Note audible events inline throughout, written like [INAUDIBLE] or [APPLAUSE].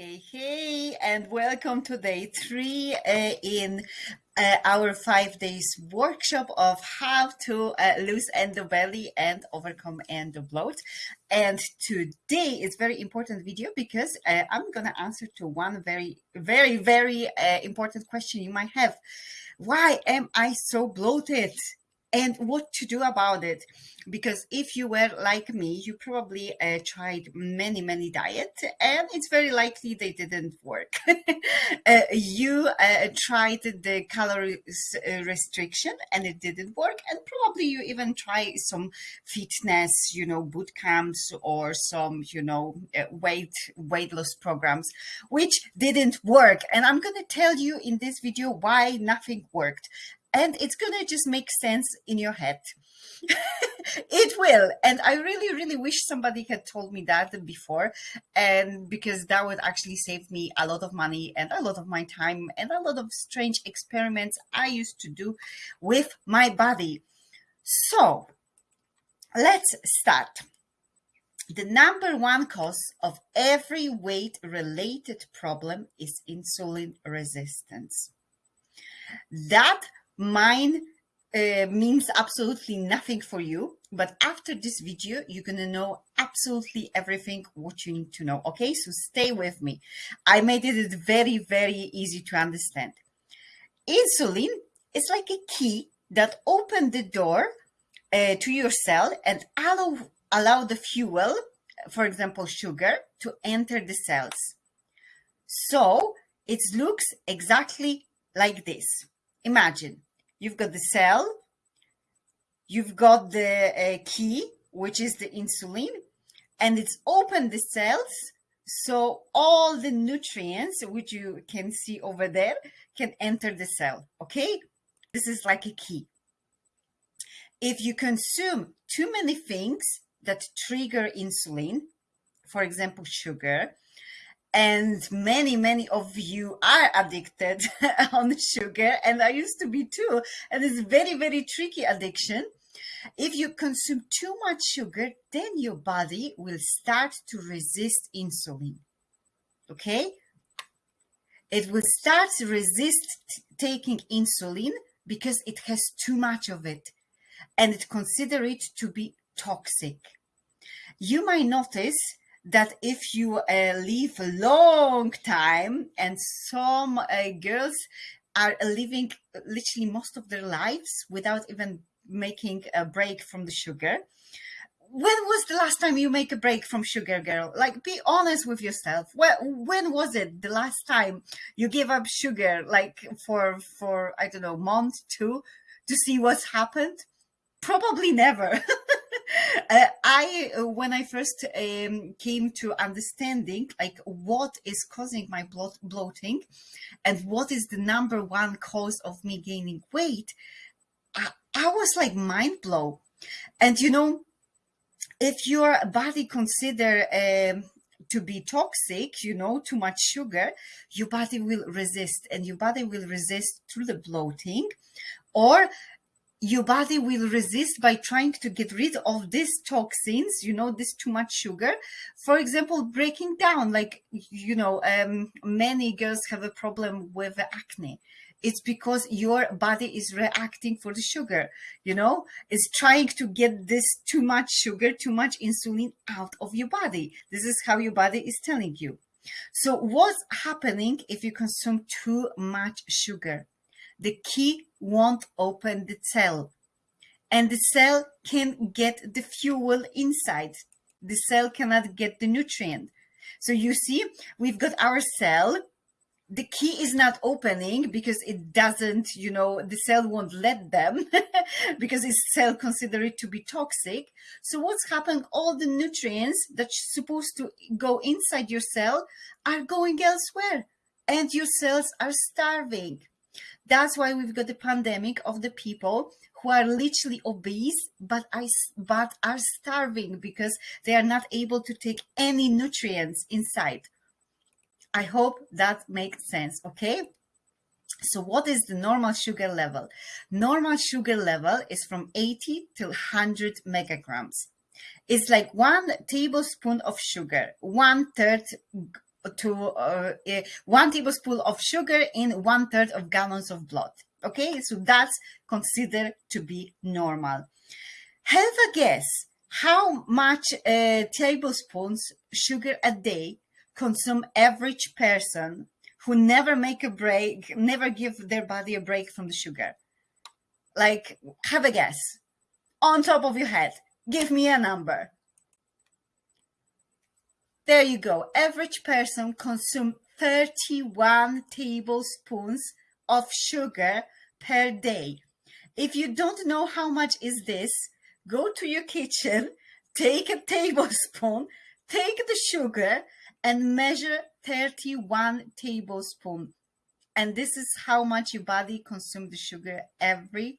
Hey, hey, and welcome to day three uh, in uh, our five days workshop of how to uh, lose endo belly and overcome endo bloat. And today is very important video because uh, I'm gonna answer to one very, very, very uh, important question you might have. Why am I so bloated? And what to do about it. Because if you were like me you probably uh, tried many many diets and it's very likely they didn't work. [LAUGHS] Uh, you uh, tried the calories uh, restriction and it didn't work and probably you even try some fitness you know boot camps or some you know uh, weight weight loss programs which didn't work. And i'm going to tell you in this video why nothing worked and it's going to just make sense in your head. [LAUGHS] it will. And I really, really wish somebody had told me that before. And because that would actually save me a lot of money and a lot of my time and a lot of strange experiments I used to do with my body. So let's start. The number one cause of every weight related problem is insulin resistance. That mine uh, means absolutely nothing for you but after this video you're gonna know absolutely everything what you need to know okay? So stay with me. I made it very very easy to understand. Insulin is like a key that opened the door uh, to your cell and allow allow the fuel for example sugar to enter the cells. So it looks exactly like this. Imagine You've got the cell, you've got the uh, key, which is the insulin, and it's open the cells so all the nutrients, which you can see over there, can enter the cell, okay? This is like a key. If you consume too many things that trigger insulin, for example, sugar, and many many of you are addicted [LAUGHS] on sugar and i used to be too and it's very very tricky addiction. If you consume too much sugar then your body will start to resist insulin okay? It will start to resist taking insulin because it has too much of it and it consider it to be toxic. You might notice that if you uh, live a long time and some uh, girls are living literally most of their lives without even making a break from the sugar when was the last time you make a break from sugar girl? Like be honest with yourself. Well when was it the last time you gave up sugar like for for i don't know month two to see what's happened? Probably never [LAUGHS] I, uh, when I first um, came to understanding like what is causing my bloat bloating and what is the number one cause of me gaining weight, I, I was like mind blow. And you know, if your body consider um, to be toxic, you know, too much sugar, your body will resist and your body will resist through the bloating or your body will resist by trying to get rid of these toxins you know this too much sugar. For example breaking down like you know um, many girls have a problem with acne. It's because your body is reacting for the sugar you know? It's trying to get this too much sugar too much insulin out of your body. This is how your body is telling you. So what's happening if you consume too much sugar the key won't open the cell and the cell can get the fuel inside. The cell cannot get the nutrient. So you see, we've got our cell. The key is not opening because it doesn't, you know, the cell won't let them [LAUGHS] because it's cell consider it to be toxic. So what's happened? All the nutrients that's supposed to go inside your cell are going elsewhere and your cells are starving. That's why we've got the pandemic of the people who are literally obese but I, but are starving because they are not able to take any nutrients inside. I hope that makes sense, okay? So what is the normal sugar level? Normal sugar level is from 80 to 100 megagrams. It's like one tablespoon of sugar, one third to uh, uh, one tablespoon of sugar in one third of gallons of blood. Okay, so that's considered to be normal. Have a guess how much uh, tablespoons sugar a day consume average person who never make a break, never give their body a break from the sugar. Like, have a guess on top of your head. Give me a number. There you go. Average person consume 31 tablespoons of sugar per day. If you don't know how much is this, go to your kitchen, [LAUGHS] take a tablespoon, take the sugar and measure 31 tablespoon. And this is how much your body consumes the sugar every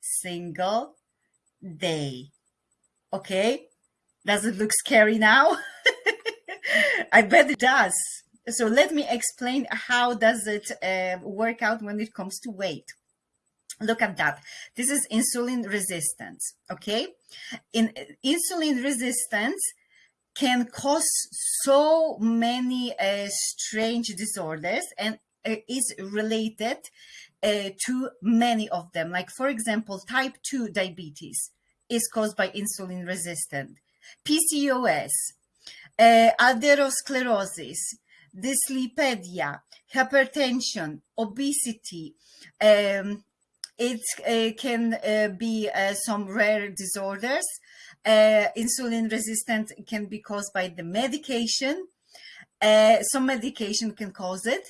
single day. Okay? Does it look scary now? [LAUGHS] I bet it does. So let me explain how does it uh, work out when it comes to weight. Look at that. This is insulin resistance. Okay. In insulin resistance can cause so many uh, strange disorders and uh, is related uh, to many of them. Like for example, type 2 diabetes is caused by insulin resistant. PCOS, uh, atherosclerosis, dyslipidemia, hypertension, obesity, um, it uh, can uh, be uh, some rare disorders. Uh, insulin resistance can be caused by the medication. Uh, some medication can cause it.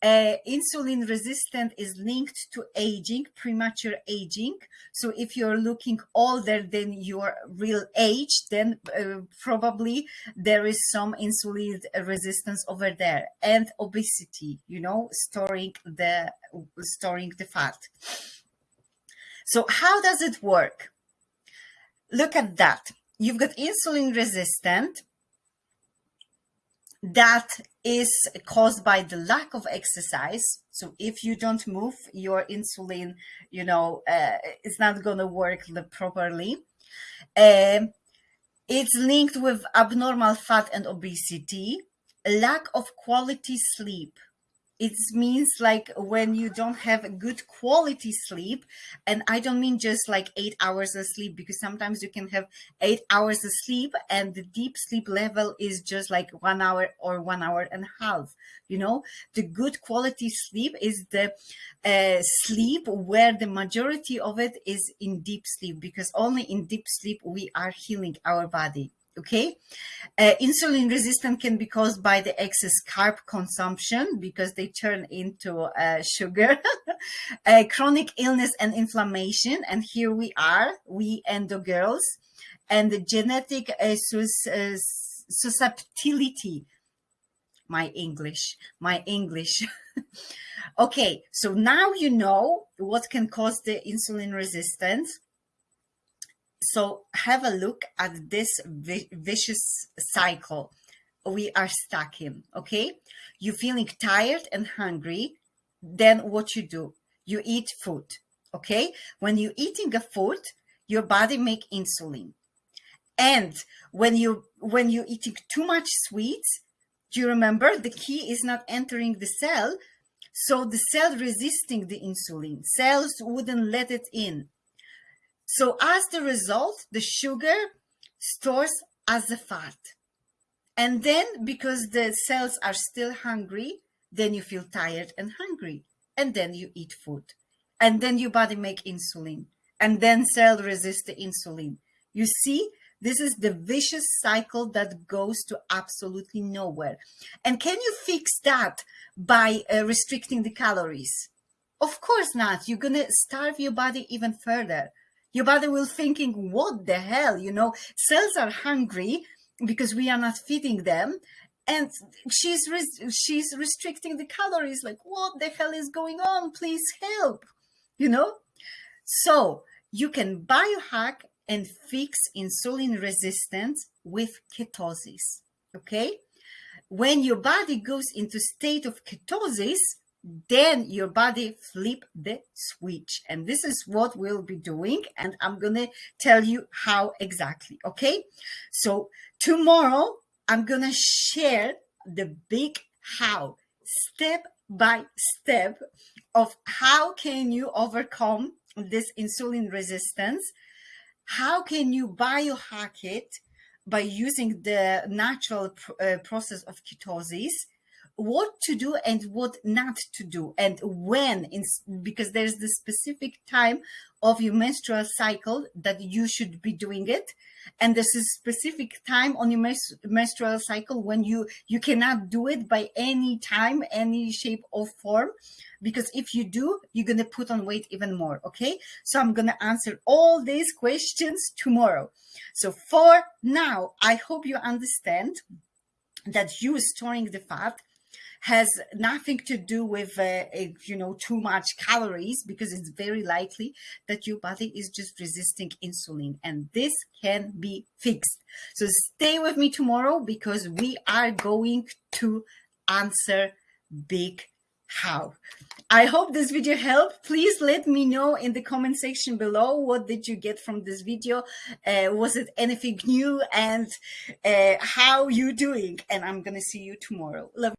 Uh, insulin resistant is linked to aging, premature aging. So if you're looking older than your real age, then uh, probably there is some insulin resistance over there and obesity, you know, storing the, storing the fat. So how does it work? Look at that. You've got insulin resistant that is caused by the lack of exercise. So if you don't move, your insulin, you know, uh, it's not going to work properly. Um, it's linked with abnormal fat and obesity, lack of quality sleep it means like when you don't have good quality sleep and i don't mean just like eight hours of sleep because sometimes you can have eight hours of sleep and the deep sleep level is just like one hour or one hour and a half you know? The good quality sleep is the uh, sleep where the majority of it is in deep sleep because only in deep sleep we are healing our body okay? Uh, insulin resistance can be caused by the excess carb consumption because they turn into uh, sugar [LAUGHS] uh, chronic illness and inflammation. And here we are we endo girls and the genetic uh, sus uh, susceptibility. My english my english. [LAUGHS] Okay so now you know what can cause the insulin resistance so have a look at this vicious cycle we are stuck in, okay? You're feeling tired and hungry, then what you do? You eat food, okay? When you're eating a food, your body make insulin. And when you when you're eating too much sweets, do you remember the key is not entering the cell? So the cell resisting the insulin. Cells wouldn't let it in. So as the result, the sugar stores as a fat. And then because the cells are still hungry, then you feel tired and hungry. And then you eat food. And then your body make insulin. And then cell resist the insulin. You see, this is the vicious cycle that goes to absolutely nowhere. And can you fix that by uh, restricting the calories? Of course not. You're going to starve your body even further. Your body will thinking, what the hell? You know, cells are hungry because we are not feeding them. And she's she's restricting the calories. Like, what the hell is going on? Please help. You know? So you can biohack and fix insulin resistance with ketosis. Okay? When your body goes into state of ketosis, then your body flip the switch and this is what we'll be doing and i'm gonna tell you how exactly okay so tomorrow i'm gonna share the big how, step by step of how can you overcome this insulin resistance? How can you biohack it by using the natural pr- uh, process of ketosis? What to do and what not to do and when in, because there's the specific time of your menstrual cycle that you should be doing it. And there's a specific time on your menstrual cycle when you you cannot do it by any time any shape or form. Because if you do you're going to put on weight even more okay? So i'm going to answer all these questions tomorrow. So for now i hope you understand that you storing the fat has nothing to do with uh, you know too much calories because it's very likely that your body is just resisting insulin and this can be fixed. So stay with me tomorrow because we are going to answer big how. I hope this video helped. Please let me know in the comment section below what did you get from this video. Uh, was it anything new and uh, how you doing? And i'm gonna see you tomorrow. Love